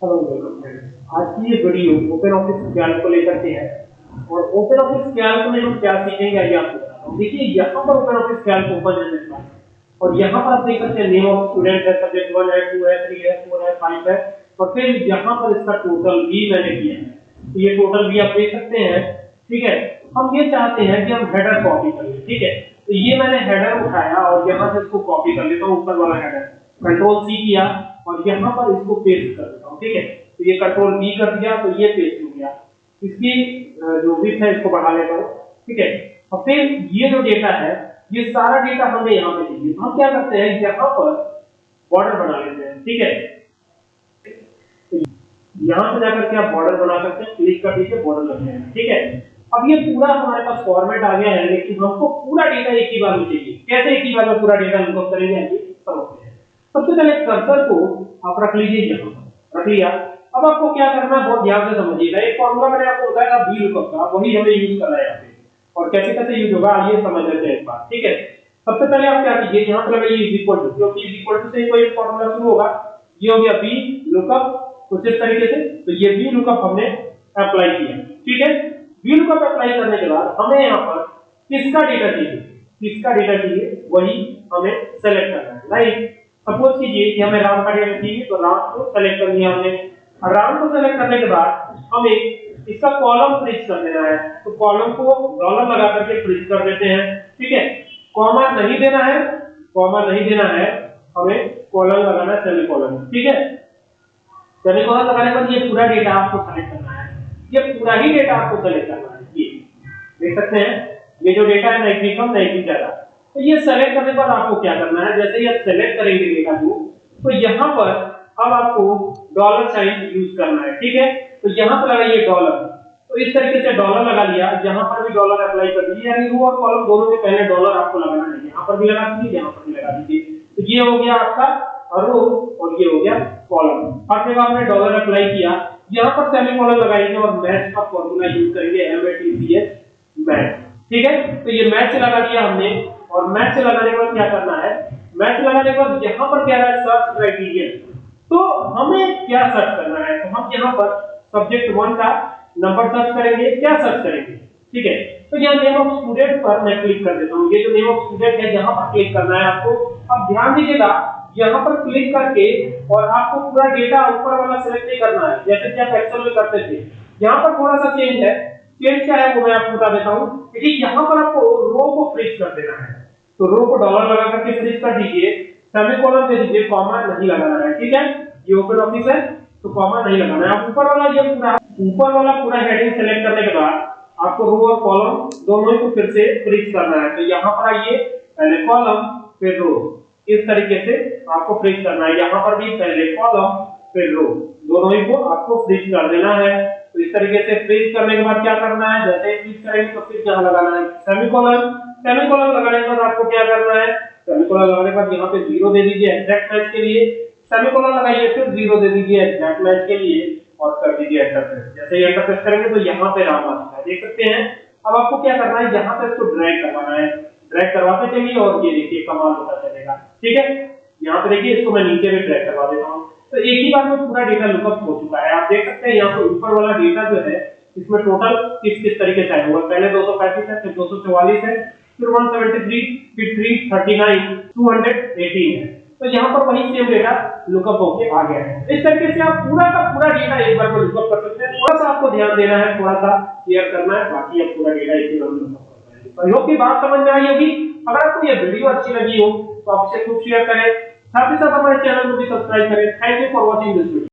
Hello आज की ये वीडियो ओपन ऑफ़िस कैल्क को लेकर के है। और ओपन ऑफ़िस कैल्क में हम क्या सीखेंगे आइए आपको देखिए, यहाँ पर ओपन ऑफ़िस कैल्क ओपन है मेरे पास और यहाँ पर आप देख सकते हैं नेम ऑफ़ स्टूडेंट है सब्जेक्ट 1 है 2 है 3 है 4 है 5 है, और फिर यहाँ पर इसका टोटल भी मैंने किया है। तो ये टोटल भी आप देख सकते हैं, ठीक है? हम ये चाहते हैं कि हम हेडर कॉपी कर, ठीक है? तो ये मैंने हेडर उठाया और यहाँ से इसको कॉपी कर लेता हूँ, ऊपर वाला हेडर कंट्रोल सी किया और यहाँ पर इसको पेस्ट कर देता हूँ, ठीक है? तो ये कंट्रोल बी कर दिया तो ये पेस्ट हो गया। इसकी जो विड्थ है, इसको बढ़ा लेता हूँ, ठीक है? और फिर ये जो डेटा है, ये सारा डेटा हमें यहाँ पे चाहिए हम क्या करते हैं, यहाँ पर बॉर्डर बना लेते हैं, ठीक है? यहाँ से जाकर के आप बॉर्डर बना सकते हैं क्लिक कर दीजिए बॉर्डर लग जाएगा, ठीक है? अब ये पूरा हमारे पास फॉर्मेट आ गया है, लेकिन हमको पूरा डेटा एक ही बार में चाहिए। कैसे एक ही बार में पूरा डेटा हमको करेंगे सबसे पहले कर्सर को आप रख लीजिए यहाँ रख लिया। अब आपको क्या करना है, बहुत ध्यान से समझिएगा। एक फॉर्मूला मैंने आपको बताया था बी लुकअप का। वही हमें यूज़ करना है यहाँ पे। और कैसे कैसे यूज़ होगा ये समझ लेते हैं एक बार ठीक है? सबसे पहले आप क्या कीजिए, यहाँ पे लगाइए इज़ इक्वल टू क्योंकि इज़ इक्वल टू से कोई फॉर्मूला शुरू होगा। ये हो गया बी लुकअप कुछ इस तरीके से तो ये बी लुकअप हमने अप्लाई किया। ठीक है? बी लुकअप अप्लाई करने के बाद हमें यहाँ पर किसका डेटा चाहिए? किसका डेटा चाहिए? वही हमें सेलेक्ट करना है। लाइक सपोज़ कीजिए कि हमें राम का चाहिए तो राम को सेलेक्ट कर लिया हमने। राम को सेलेक्ट करने के बाद हमें इसका कॉलम फ्रीज कर देना है। तो कॉलम को डॉलर लगा करके फ्रीज कर देते हैं। ठीक है? कॉमा नहीं देना है कॉमा नहीं देना है, हमें कॉलम लगाना है सेमी कॉलम ठीक है? सेमीकोलन लगाने पर ये पूरा डेटा आपको सेलेक्ट करना है। ये पूरा ही डेटा आपको सेलेक्ट करना है। ये देख सकते हैं? ये जो डेटा है कम नाइट्री ज़्यादा तो ये सेलेक्ट करने पर आपको क्या करना है? जैसे ही आप सेलेक्ट करेंगे डेटा को तो यहाँ पर अब आपको डॉलर साइन यूज़ करना है, ठीक है? तो यहाँ पर लगाइए डॉलर तो इस तरीके से डॉलर लगा लिया। यहाँ पर भी डॉलर अप्लाई कर दीजिए यानी रो और कॉलम दोनों के पहले डॉलर आपको लगाना है। यहाँ पर भी लगा दीजिए, यहाँ पर भी लगा दीजिए। तो ये हो गया आपका रो और ये हो गया कॉलम और जब आपने डॉलर अप्लाई किया, यहाँ पर सेमीकोलन लगाएँगे और मैच का फॉर्मूला यूज़ करेंगे M A T C H match ठीक है? तो ये मैच लगा दिया हमने। और मैच लगाने के बाद क्या करना है? मैच लगाने के बाद यहाँ पर क्या है? सर्च तो हमें क्या सर्च करना है? तो हम यहाँ पर सब्जेक्ट वन का नंबर सर्च करेंगे, क्या सर्च करेंगे? ठीक है? तो यहाँ नेम ऑफ़ स्टूडेंट पर मैं क्लिक कर देता हूँ। ये जो नेम ऑफ़ स्टूडेंट है, यहाँ पर क्लिक करना है आपको। अब ध्यान दीजिएगा, यहाँ पर क्लिक करके और आपको पूरा डेटा ऊपर वाला सिलेक्ट नहीं करना है। जैसे कि आप एक्सेल में करते थे। यहाँ पर थोड़ा सा चेंज है। चेंज क्या है वो मैं आपको बता देता हूँ। कि यहाँ पर आपको रो को फ्रीज कर देना है। तो रो को डॉलर लगा करके फ्रीज कर दीजिए? सेमीकोलन दे दीजिए कॉमा नहीं लगाना है, ठीक है? ये ओपन ऑफ़िस है तो कॉमा नहीं लगाना है। आप ऊपर वाला ये पूरा, ऊपर वाला पूरा हेडिंग सेलेक्ट करने के बाद आपको रो और कॉलम दोनों को फिर से फ्रीज करना है। तो यहाँ पर आइए, पहले कॉलम फिर रो इस तरीके से आपको फ्रीज करना है। यहाँ पर भी पहले कॉलम फिर रो दोनों ही को आपको फ्रीज कर देना है। तो इस तरीके से फ्रीज करने के बाद क्या करना है? जैसे फ्रीज करेंगे तो फिर क्या लगाना है? सेमीकोलन सेमीकोलन लगाने के बाद आपको क्या करना है? सेमीकोलन लगाने के बाद यहाँ पे ज़ीरो दे दीजिए एग्जैक्ट मैच के लिए। सेमीकोलन लगाइए, फिर ज़ीरो दे दीजिए एग्जैक्ट मैच के लिए और कर दीजिए एंटर जैसे ही एंटर प्रेस करेंगे तो यहाँ पे राम आता है देख सकते हैं। अब आपको क्या करना है? यहाँ पे इसको ड्रैग करवाना है। ड्रैग करवाते चलिए और ये देखिए कमाल होता चलेगा। ठीक है? यहाँ पे देखिए, इसको मैं नीचे में ड्रैग करवा देता हूँ। तो एक ही बार में पूरा डेटा लुकअप हो चुका है। आप देख सकते हैं यहाँ पे ऊपर वाला डेटा जो है, इसमें टोटल किस किस तरीके से आया होगा? पहले 235 है, फिर 244 है फिर 173 फिर 339 218 तो यहाँ पर वही सेम डेटा लुकअप होके आ गया है। इस तरीके से आप पूरा का पूरा डेटा एक बार में लुकअप कर सकते हैं। थोड़ा सा आपको ध्यान देना है, थोड़ा सा क्लियर करना है, बाकी आप पूरा डेटा एक बार लुकअप तो होप की बात समझ में आई होगी। अगर आपको ये वीडियो अच्छी लगी हो तो आप इसे खूब शेयर करें। साथ ही साथ हमारे चैनल को भी सब्सक्राइब करें। Thank you for watching this video